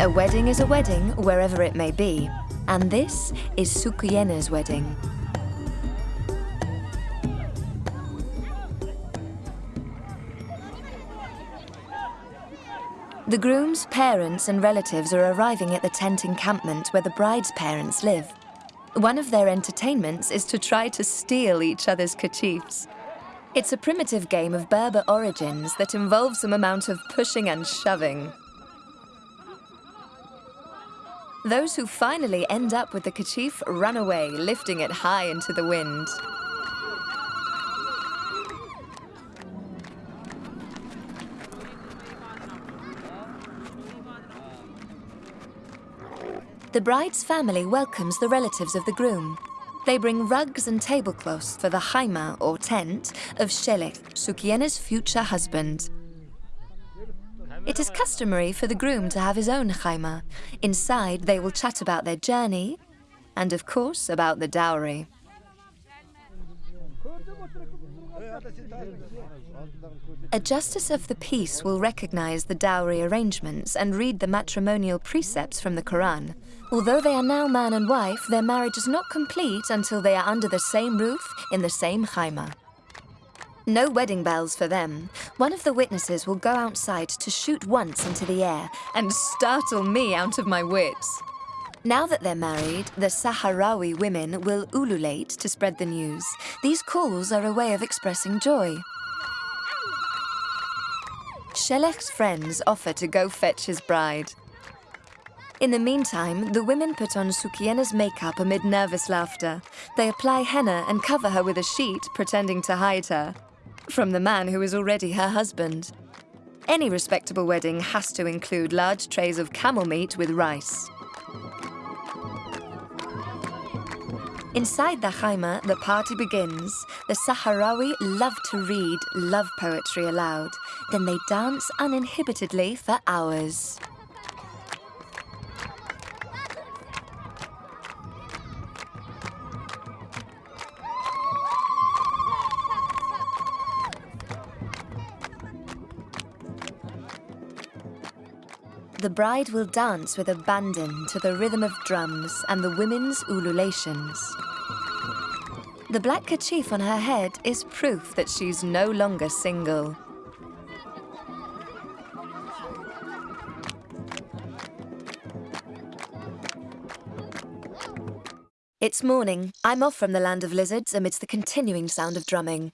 A wedding is a wedding, wherever it may be. And this is Sukyena's wedding. The groom's parents and relatives are arriving at the tent encampment where the bride's parents live. One of their entertainments is to try to steal each other's kerchiefs. It's a primitive game of Berber origins that involves some amount of pushing and shoving. Those who finally end up with the kerchief run away, lifting it high into the wind. The bride's family welcomes the relatives of the groom. They bring rugs and tablecloths for the haima, or tent, of Shelek, Sukyena's future husband. It is customary for the groom to have his own haima. Inside, they will chat about their journey, and of course, about the dowry. A justice of the peace will recognize the dowry arrangements and read the matrimonial precepts from the Quran. Although they are now man and wife, their marriage is not complete until they are under the same roof in the same haima. No wedding bells for them. One of the witnesses will go outside to shoot once into the air and startle me out of my wits. Now that they're married, the Sahrawi women will ululate to spread the news. These calls are a way of expressing joy. Shelech's friends offer to go fetch his bride. In the meantime, the women put on Sukyena's makeup amid nervous laughter. They apply henna and cover her with a sheet, pretending to hide her. From the man who is already her husband. Any respectable wedding has to include large trays of camel meat with rice. Inside the Haima, the party begins. The Sahrawi love to read love poetry aloud. Then they dance uninhibitedly for hours. The bride will dance with abandon to the rhythm of drums and the women's ululations. The black kerchief on her head is proof that she's no longer single. It's morning. I'm off from the land of lizards amidst the continuing sound of drumming.